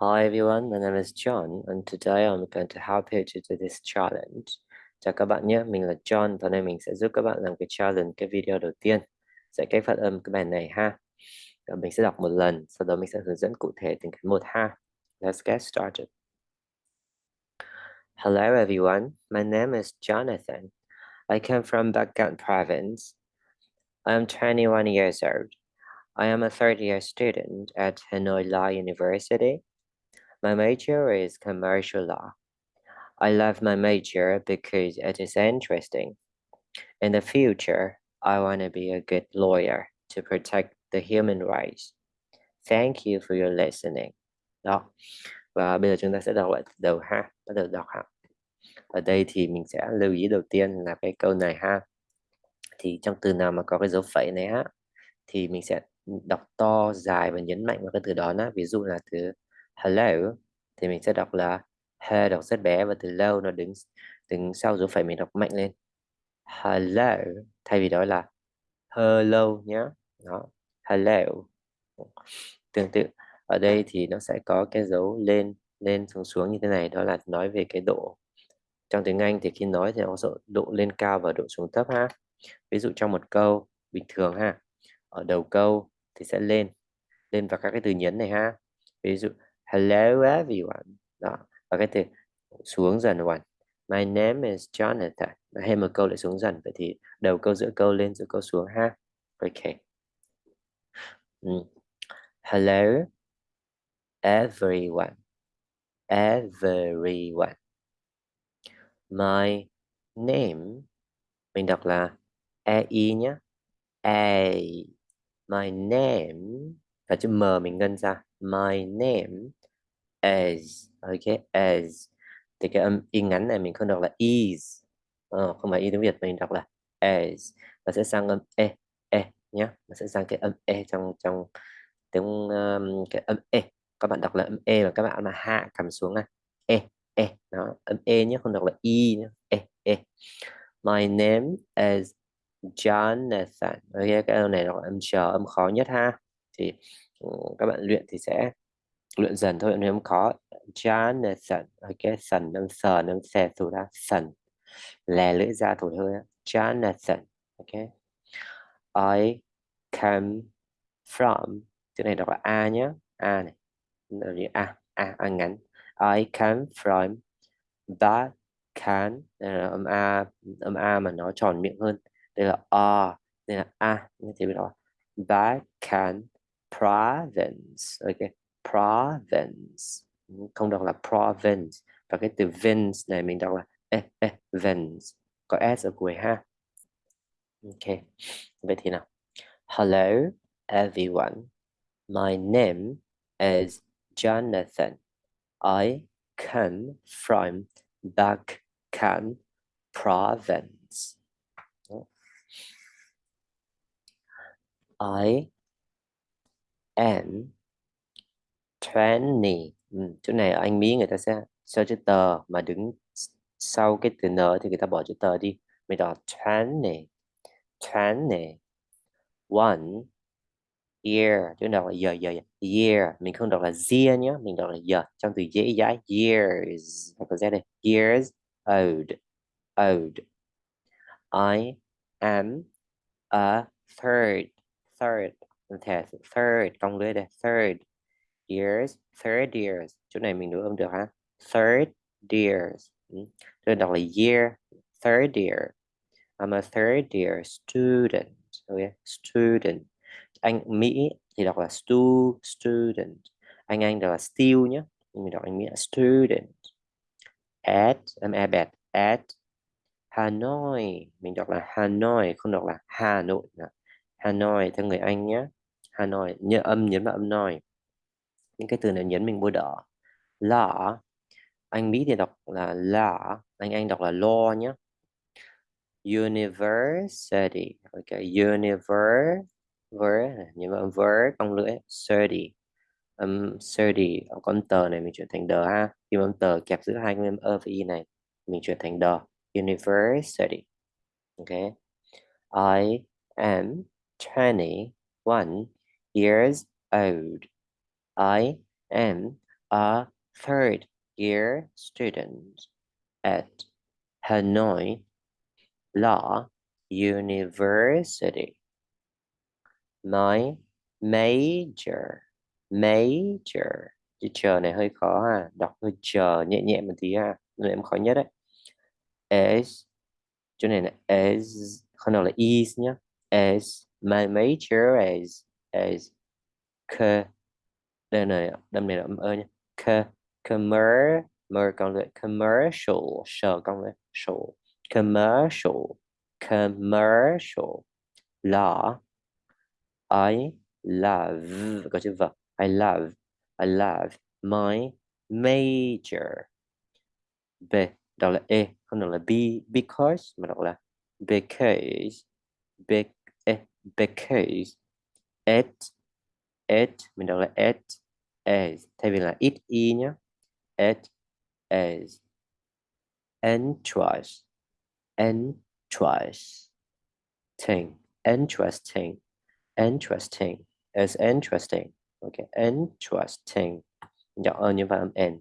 Hi everyone, my name is John and today I'm going to help you to do this challenge. Chào các bạn nhé, mình là John và hôm nay mình sẽ giúp các bạn làm cái challenge cái video đầu tiên. Sẽ cách phát âm cái bài này ha. Và mình sẽ đọc một lần, sau đó mình sẽ hướng dẫn cụ thể từng cái một ha. Let's get started. Hello everyone, my name is Jonathan. I come from Bagan province. I am 21 years old. I am a third year student at Hanoi Law University. My major is commercial law. I love my major because it is interesting. In the future, I want to be a good lawyer to protect the human rights. Thank you for your listening. Đó. Và bây giờ chúng ta sẽ đọc lại từ đầu ha. Bắt đầu đọc ha. Ở đây thì mình sẽ lưu ý đầu tiên là cái câu này ha. Thì trong từ nào mà có cái dấu phẩy này ha thì mình sẽ đọc to dài và nhấn mạnh vào cái từ đó đó. Ví dụ là từ hello, thì mình sẽ đọc là he đọc rất bé và từ lâu nó đứng đứng sau dấu phẩy mình đọc mạnh lên. Hello, thay vì đó là hello nhé đó, hello. Tương tự, ở đây thì nó sẽ có cái dấu lên lên xuống xuống như thế này, đó là nói về cái độ, trong tiếng Anh thì khi nói thì nó sẽ độ lên cao và độ xuống thấp ha. Ví dụ trong một câu bình thường ha, ở đầu câu thì sẽ lên lên vào các cái từ nhấn này ha. Ví dụ hello, everyone. Đó, và cái từ xuống dần one my name is Jonathan. Hay một câu lại xuống dần, vậy thì đầu câu giữa câu lên, giữa câu xuống ha. Ok. Ừ. Hello, everyone. Everyone. My name, mình đọc là e i nhé a my name, và chữ m mình ngân ra. My name As, ok as. Thì cái âm y ngắn này mình không đọc là is. Ờ, không phải y tiếng Việt mình đọc là as. Và sẽ sang âm e e nhé nó sẽ sang cái âm e trong trong tiếng um, cái âm e. Các bạn đọc là âm e và các bạn mà hạ cầm xuống này e e nó âm e nhé không đọc là y nhé e e. My name is Jonathan. Ok cái âm này là âm chờ âm khó nhất ha. Thì ừ, các bạn luyện thì sẽ luyện dần thôi, nếu không khó Jonathan ok sần nâng sờ, nâng xe thủ ra sần lè lưỡi ra thủ hơi Jonathan ok. I come from, chữ này đọc là a nhé a này a a a ngắn. I come from that can âm a âm a mà nó tròn miệng hơn. Đây là a, đây là a, như thế đó that can province, ok. Province. Không đọc là province. Và cái từ vince này mình đọc là e, e, vince. Có s ở cuối ha. Ok. Vậy thì nào. Hello everyone. My name is Jonathan. I come from Bakkan province. I am 20 ừ, chỗ này ở anh Mỹ người ta sẽ sau chữ tờ mà đứng sau cái từ n thì người ta bỏ chữ tờ đi. Mình đọc 20 20 one year chỗ nào là giờ giờ year mình không đọc là year nhé mình đọc là giờ. Trong từ dễ dãi years đọc là đây. Years old old. I am a third third. Third công lưới đây third years, third years. Chỗ này mình đối âm được ha. Third years. Ừ. tôi đọc là year, third year. I'm a third year student. Okay student. Anh Mỹ thì đọc là stu, student. Anh Anh đọc là still nhé mình đọc anh Mỹ là student. At, em e bẹt. At Hanoi. Mình đọc là Hanoi, không đọc là Hà Nội nữa. Hanoi theo người Anh nhé Hanoi, nhớ âm, nhấn vào âm noi những cái từ này nhấn mình bôi đỏ lọ anh Mỹ thì đọc là lọ anh Anh đọc là lo nhé university ok universe ver nhưng mà ver cong lưỡi study um, study con tờ này mình chuyển thành đờ ha. Khi âm tờ kẹp giữa hai cái âm ơ và y này mình chuyển thành đờ university okay I am 21 years old. I am a third year student at Hanoi Law University. My major, major. Chữ chờ này hơi khó ha, đọc hơi chờ nhẹ nhẹ một tí ha, nên em khó nhất đấy. Is, chỗ này là is, không nào là is nhá. Is, my major is, is, cơ, đây này, đâm này là âm ơ nhá. Cơ, commer, mer con lệ, commercial, sờ con lệ, show, commercial, commercial, là I love có chữ v. I love I love my major. B đọc là E không đọc là B because mà đọc là because be, eh, because. At at mình đọc là at. As thay vì là it e nhé it as interest interest thing interesting interesting is interesting okay interesting vậy n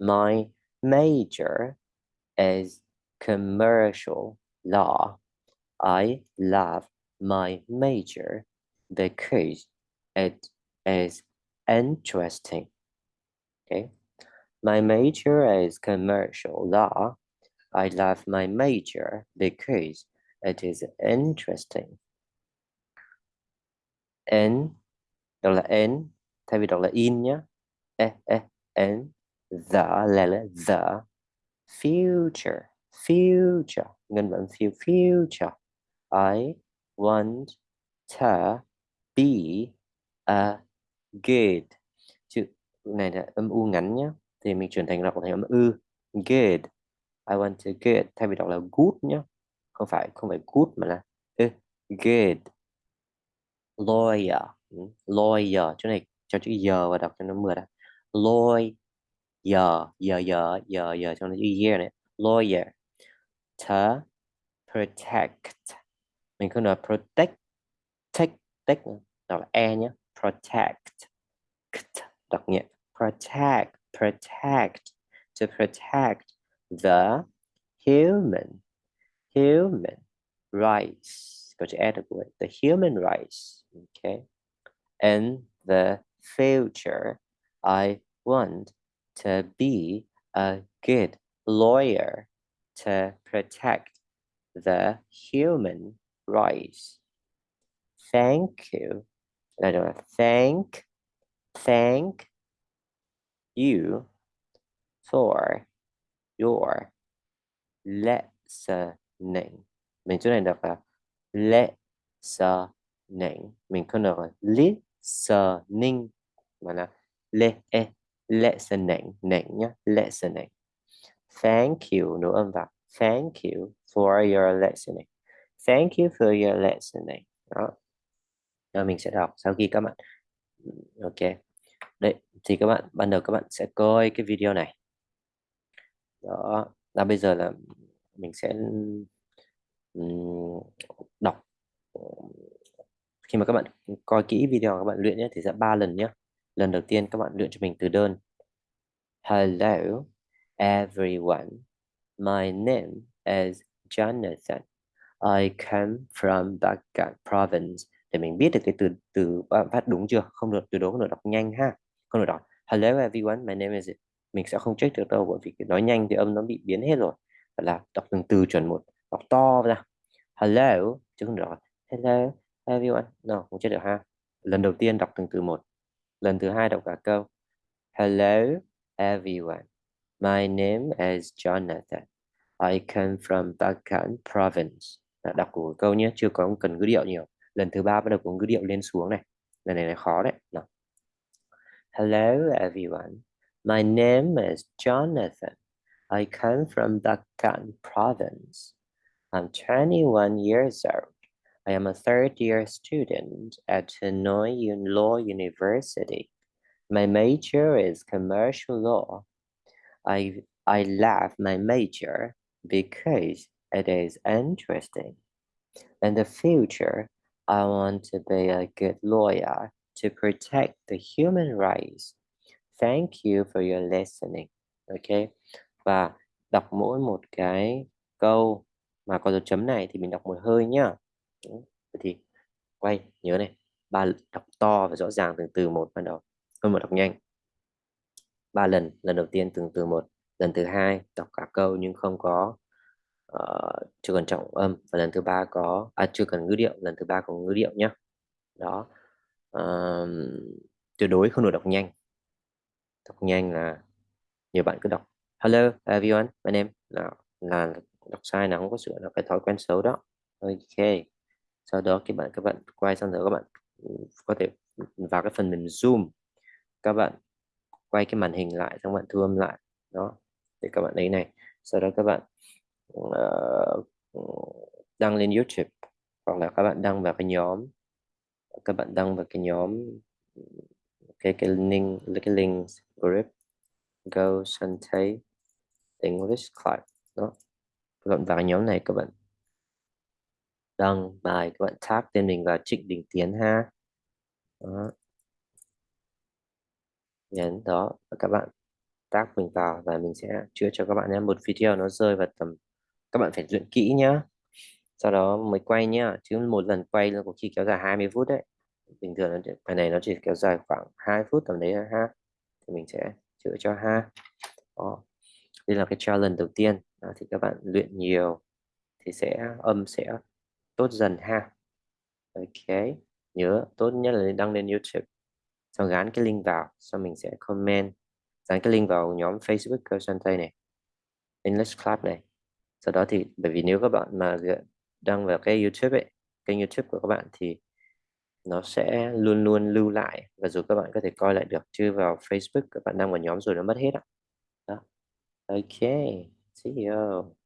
my major is commercial law I love my major because it is interesting. Okay. My major is commercial law. I love my major because it is interesting. N là n in nhé e eh, e eh, n the the. Future future. Ngân future. I want to be a good chữ này là âm u ngắn nhé thì mình chuyển thành đọc thành âm ư. Good I want to get thay vì đọc là good nhé không phải không phải good mà là ư. Good lawyer. Ừ, lawyer. Chỗ này cho chữ giờ và đọc cho nó mượt ra lawyer. Giờ giờ giờ giờ giờ cho nó chữ year này. Lawyer. To protect. Mình không nói protect. Take take đọc là e nhé protect. Đọc protect protect. To protect the human. Human rights. Go to adequate the human rights. Okay. In the future. I want to be a good lawyer to protect the human rights. Thank you là don't thank thank you for your listening. Mình chỗ này đọc là listening. Mình không đọc là listening, mà là le e listening, nịnh nhá, listening. Thank you, nụ âm vào. Thank you for your listening. Thank you for your listening. Đó. Ờ, mình sẽ đọc sau khi các bạn. Ok. Đấy thì các bạn, ban đầu các bạn sẽ coi cái video này. Đó, là bây giờ là mình sẽ đọc. Khi mà các bạn coi kỹ video các bạn luyện nhé, thì sẽ ba lần nhé. Lần đầu tiên các bạn luyện cho mình từ đơn. Hello, everyone. My name is Jonathan. I come from Bagan province để mình biết được cái từ từ bạn phát đúng chưa? Không được, từ đó không được đọc nhanh ha. Không được đọc. Hello everyone, my name is, mình sẽ không check được đâu bởi vì nói nhanh thì âm nó bị biến hết rồi. Phải là đọc từng từ chuẩn một, đọc to ra. Hello, chứ không được hello everyone. No, không chết được ha. Lần đầu tiên đọc từng từ một. Lần thứ hai đọc cả câu. Hello everyone, my name is Jonathan. I come from Bagan province. Đọc của câu nhé, chưa có cần ngữ điệu nhiều. Lần thứ ba bắt đầu có ngữ điệu lên xuống này lần này là khó đấy nào. hello everyone my name is Jonathan I come from Bagan province I'm 21 years old. I am a third year student at Hanoi Law University. My major is commercial law. I, I love my major because it is interesting. In the future, I want to be a good lawyer to protect the human rights. thank you for your listening ok và đọc mỗi một cái câu mà có dấu chấm này thì mình đọc một hơi nhá. Ừ, thì, quay, nhớ này, ba đọc to và rõ ràng từng từ một ban đầu. Hơn một đọc nhanh. Ba lần lần đầu tiên từng từ một, lần thứ hai, đọc cả câu nhưng không có uh, chưa cần trọng âm. Và lần thứ ba có à chưa cần ngữ điệu lần thứ ba có ngữ điệu nhé đó. Uh, tuyệt đối không được đọc nhanh. Đọc nhanh là nhiều bạn cứ đọc. Hello everyone my name là là đọc sai là không có sửa là cái thói quen xấu đó. Ok. Sau đó các bạn các bạn quay sang rồi các bạn ừ, có thể vào cái phần mềm zoom. Các bạn quay cái màn hình lại xong bạn thu âm lại. Đó. Để các bạn lấy này. Sau đó các bạn uh, đăng lên YouTube hoặc là các bạn đăng vào cái nhóm các bạn đăng vào cái nhóm cái cái link cái link group go Sante English Club đó. Các bạn vào nhóm này các bạn đăng bài các bạn tag tên mình là Trịnh Đình Tiến ha. Đó. nhấn đó và các bạn tag mình vào và mình sẽ chữa cho các bạn nhé. Một video nó rơi vào tầm các bạn phải luyện kỹ nhá. Sau đó mới quay nhá. Chứ một lần quay là có khi kéo dài 20 phút đấy. Bình thường bài này nó chỉ kéo dài khoảng 2 phút tầm đấy ha. Thì mình sẽ chữa cho ha. Đó. đây là cái challenge đầu tiên. Đó, thì các bạn luyện nhiều thì sẽ âm sẽ tốt dần ha. Ok. Nhớ tốt nhất là đăng lên YouTube. Sau gắn cái link vào. Sau mình sẽ comment. Dán cái link vào nhóm Facebook cơ Tây này. English Club này sau đó thì, bởi vì nếu các bạn mà đăng vào cái YouTube ấy, kênh YouTube của các bạn thì nó sẽ luôn luôn lưu lại và rồi các bạn có thể coi lại được, chứ vào Facebook các bạn đăng vào nhóm rồi nó mất hết ạ đó. ok, see you